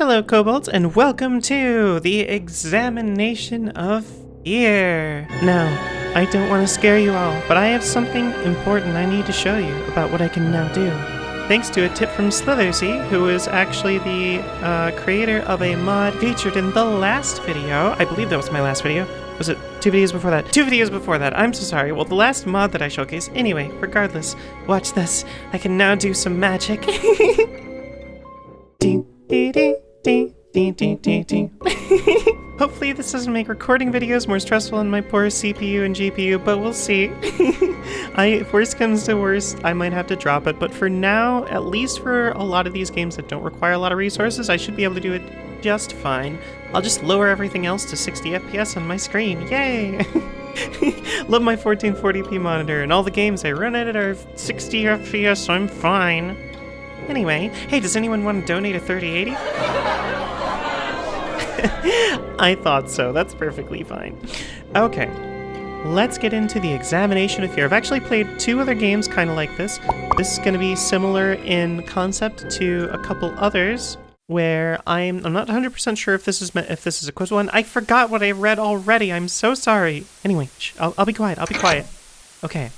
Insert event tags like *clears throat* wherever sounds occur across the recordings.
Hello, kobolds, and welcome to the examination of fear. Now, I don't want to scare you all, but I have something important I need to show you about what I can now do. Thanks to a tip from Slithersy, who is actually the uh, creator of a mod featured in the last video. I believe that was my last video. Was it two videos before that? Two videos before that. I'm so sorry. Well, the last mod that I showcased. Anyway, regardless, watch this. I can now do some magic. *laughs* ding, ding, ding. *laughs* Hopefully this doesn't make recording videos more stressful on my poor CPU and GPU, but we'll see. *laughs* I, if worst comes to worst, I might have to drop it, but for now, at least for a lot of these games that don't require a lot of resources, I should be able to do it just fine. I'll just lower everything else to 60 FPS on my screen. Yay! *laughs* Love my 1440p monitor, and all the games I run at it are 60 FPS, so I'm fine. Anyway, hey, does anyone want to donate a 3080? *laughs* I thought so. That's perfectly fine. Okay, let's get into the examination of fear. I've actually played two other games kind of like this. This is going to be similar in concept to a couple others where I'm I'm not 100% sure if this is if this is a quiz one. I forgot what I read already. I'm so sorry. Anyway, I'll, I'll be quiet. I'll be quiet. Okay.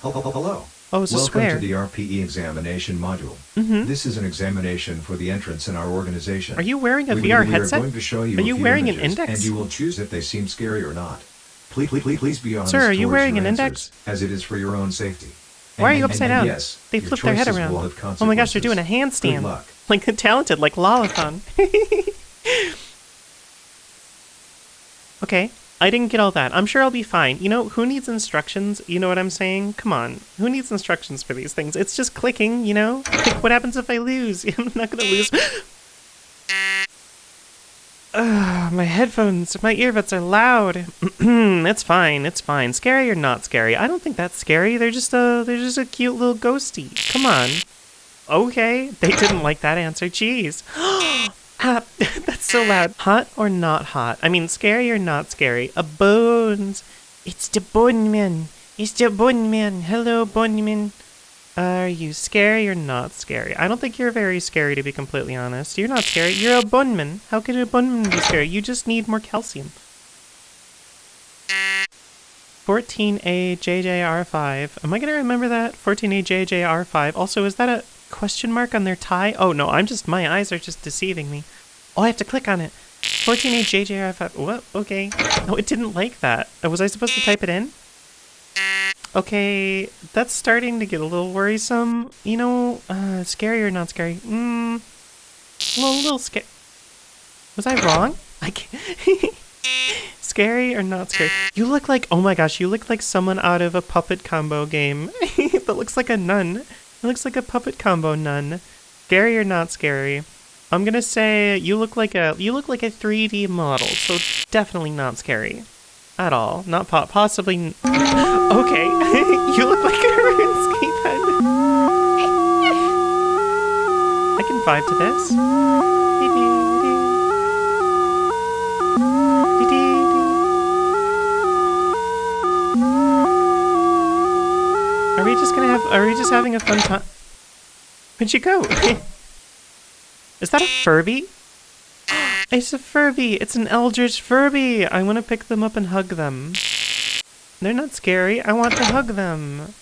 Hello. Oh, it's a Welcome to the RPE examination module. Mhm. This is an examination for the entrance in our organization. Are you wearing a we, VR we headset? are going to show you Are you wearing an index? And you will choose if they seem scary or not. Please, please, please, please be honest Sir, are you wearing an index? As it is for your own safety. Why are you upside and down? Yes, they flip their head around. Oh my gosh, they're doing a handstand. Good luck. *laughs* Like talented, like Lolathon. *laughs* *laughs* okay, I didn't get all that. I'm sure I'll be fine. You know, who needs instructions? You know what I'm saying? Come on. Who needs instructions for these things? It's just clicking, you know? Like, what happens if I lose? *laughs* I'm not gonna lose. Ugh, my headphones, my earbuds are loud. *clears throat* it's fine, it's fine. Scary or not scary? I don't think that's scary. They're just a, they're just a cute little ghosty. Come on. Okay, they didn't like that answer. Jeez. *gasps* ah, *laughs* so loud. Hot or not hot? I mean, scary or not scary? A bones. It's the bone man. It's the bone man. Hello, bone man. Are you scary or not scary? I don't think you're very scary, to be completely honest. You're not scary. You're a bunman. How could a bunman be scary? You just need more calcium. 14A JJR5. Am I going to remember that? 14A JJR5. Also, is that a question mark on their tie? Oh, no, I'm just, my eyes are just deceiving me. Oh, I have to click on it. 14A JJR5. What? Okay. Oh, it didn't like that. Uh, Was I supposed to type it in? Okay, that's starting to get a little worrisome. You know, uh, scary or not scary? Mm, a little, little scary. Was I wrong? *laughs* I can't. *laughs* scary or not scary? You look like, oh my gosh, you look like someone out of a puppet combo game *laughs* that looks like a nun. It looks like a puppet combo nun. Scary or not scary? I'm gonna say you look like a you look like a 3D model, so definitely not scary at all. Not po- possibly. *laughs* Okay, *laughs* you look like a RuneScape head. I can vibe to this. Are we just gonna have? Are we just having a fun time? Where'd you go? *laughs* Is that a Furby? It's a Furby. It's an Eldritch Furby. I want to pick them up and hug them. They're not scary. I want to hug them.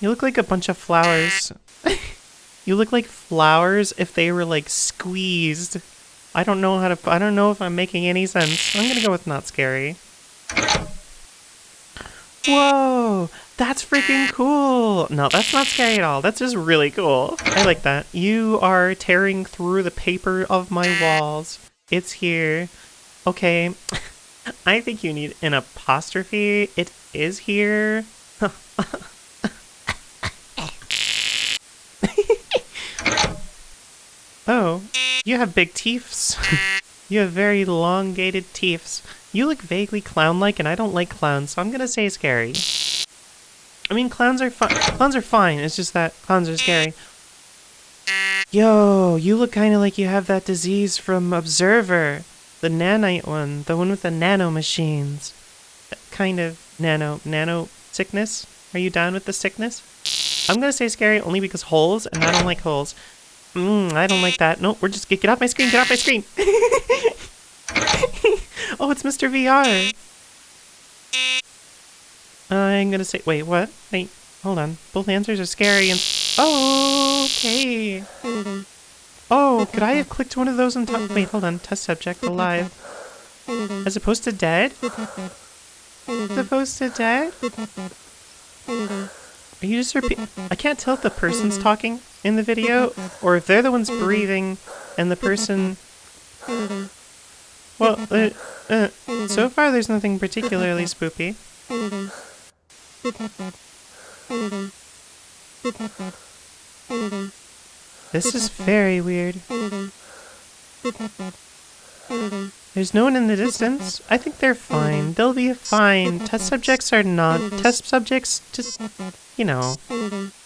You look like a bunch of flowers. *laughs* you look like flowers if they were like squeezed. I don't know how to. I don't know if I'm making any sense. I'm gonna go with not scary. Whoa, that's freaking cool. No, that's not scary at all. That's just really cool. I like that. You are tearing through the paper of my walls. It's here. Okay. *laughs* I think you need an apostrophe. It is here. *laughs* oh, you have big teeths. *laughs* you have very elongated teeths. You look vaguely clown-like, and I don't like clowns, so I'm gonna say scary. I mean, clowns are fun. Clowns are fine. It's just that clowns are scary. Yo, you look kind of like you have that disease from Observer, the nanite one, the one with the nano machines. That kind of nano nano sickness. Are you down with the sickness? I'm gonna say scary only because holes, and I don't like holes. Mm, I don't like that. No, we're just get off my screen. Get off my screen. *laughs* oh, it's Mr. VR. I'm gonna say. Wait, what? Wait, hold on. Both answers are scary and. Oh, okay. Oh, could I have clicked one of those on top? Wait, hold on. Test subject alive. As opposed to dead? As opposed to dead? Are you just repeat? I can't tell if the person's talking in the video or if they're the ones breathing and the person. Well, uh, uh, so far there's nothing particularly spoopy. This is very weird. There's no one in the distance. I think they're fine. They'll be fine. Test subjects are not. Test subjects just, you know,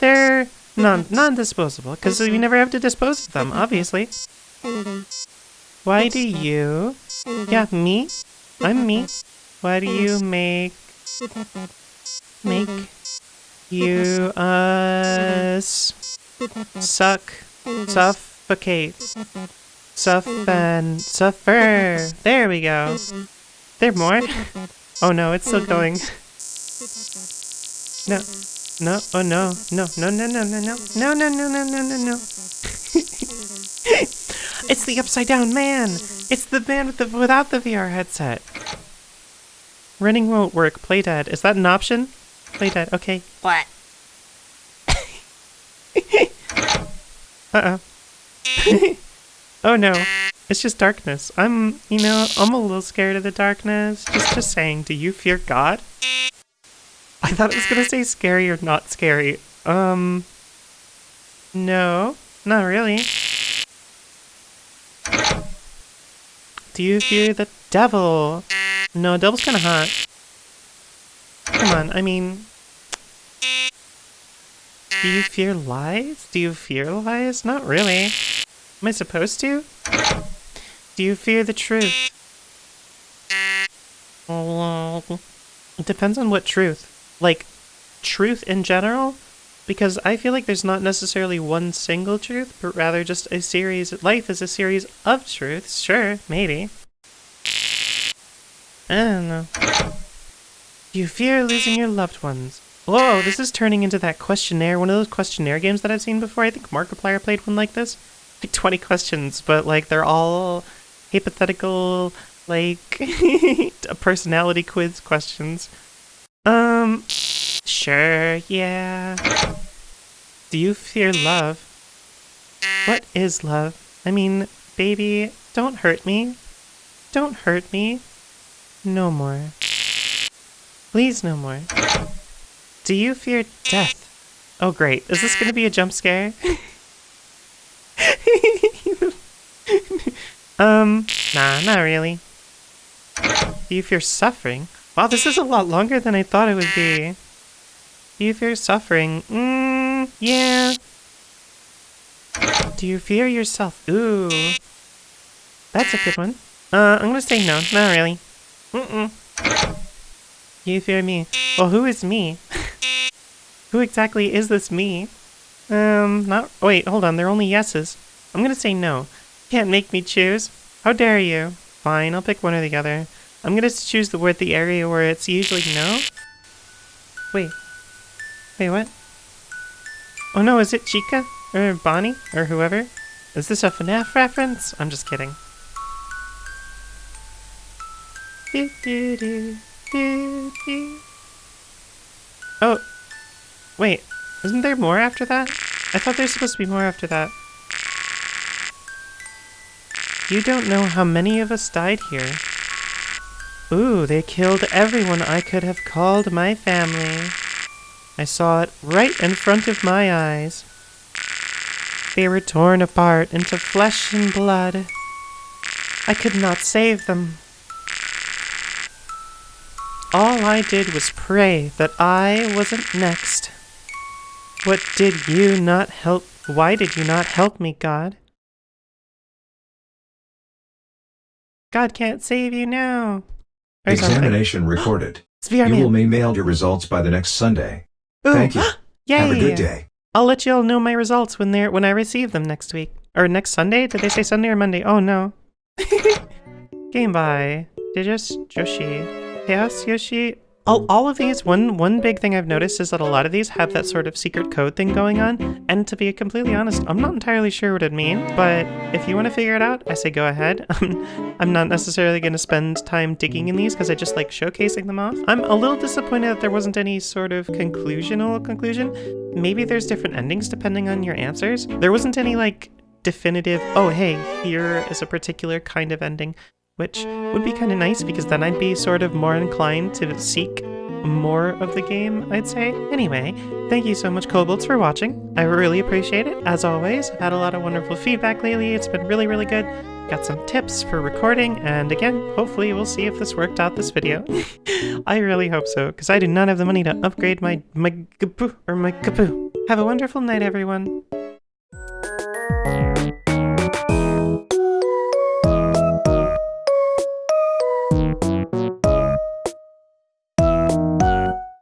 they're non non-disposable because we never have to dispose of them, obviously. Why do you? Yeah, me. I'm me. Why do you make make you us suck suffocate suff and suffer? There we go. There more? Oh no, it's still going. No. No, oh no, no, no, no, no, no, no, no, no, no, no, no, no, no. it's the upside down man. It's the man with the without the VR headset. Running won't work. Play dead. Is that an option? Play dead. Okay. What? *laughs* Uh oh. *laughs* oh no. It's just darkness. I'm, you know, I'm a little scared of the darkness. Just, just saying. Do you fear God? I thought it was gonna say scary or not scary. Um. No, not really. Do you fear the devil? No, devil's kinda hot. Come on, I mean. Do you fear lies? Do you fear lies? Not really. Am I supposed to? Do you fear the truth? It depends on what truth like truth in general because I feel like there's not necessarily one single truth, but rather just a series. Life is a series of truths. Sure, maybe. I don't know. Do you fear losing your loved ones. Whoa, this is turning into that questionnaire, one of those questionnaire games that I've seen before. I think Markiplier played one like this. Like 20 questions, but like they're all hypothetical, like a *laughs* personality quiz questions. Um, sure, yeah. Do you fear love? What is love? I mean, baby, don't hurt me. Don't hurt me. No more. Please, no more. Do you fear death? Oh, great. Is this gonna be a jump scare? *laughs* um, nah, not really. Do you fear suffering? Wow, this is a lot longer than I thought it would be. Do you fear suffering? Mmm, yeah. Do you fear yourself? Ooh. That's a good one. Uh, I'm gonna say no, not really. Mm-mm. You fear me. Well, who is me? *laughs* who exactly is this me? Um, not- wait, hold on, they're only yeses. I'm gonna say no. You Can't make me choose. How dare you? Fine, I'll pick one or the other. I'm gonna choose the word the area where it's usually no. Wait. Wait, what? Oh no, is it Chica? Or Bonnie? Or whoever? Is this a FNAF reference? I'm just kidding. Do, do, do, Oh. Wait. Isn't there more after that? I thought there's supposed to be more after that. You don't know how many of us died here. Ooh, they killed everyone I could have called my family. I saw it right in front of my eyes. They were torn apart into flesh and blood. I could not save them. All I did was pray that I wasn't next. What did you not help? Why did you not help me, God? God can't save you now. Or something. Examination recorded. *gasps* It's VR You will Man. be mailed your results by the next Sunday. Ooh, Thank you. *gasps* Yay! Have a good day. I'll let you all know my results when they're when I receive them next week. Or next Sunday? Did they say Sunday or Monday? Oh no. *laughs* Game by Digis Joshi. Chaos Yoshi. All, all of these, one one big thing I've noticed is that a lot of these have that sort of secret code thing going on. And to be completely honest, I'm not entirely sure what it means, but if you want to figure it out, I say go ahead. *laughs* I'm not necessarily going to spend time digging in these because I just like showcasing them off. I'm a little disappointed that there wasn't any sort of conclusional conclusion. Maybe there's different endings depending on your answers. There wasn't any like definitive, oh hey, here is a particular kind of ending which would be kind of nice because then I'd be sort of more inclined to seek more of the game, I'd say. Anyway, thank you so much, Kobolds, for watching. I really appreciate it. As always, I've had a lot of wonderful feedback lately. It's been really, really good. Got some tips for recording, and again, hopefully we'll see if this worked out this video. *laughs* I really hope so, because I do not have the money to upgrade my my kapoo or my kapoo. Have a wonderful night, everyone.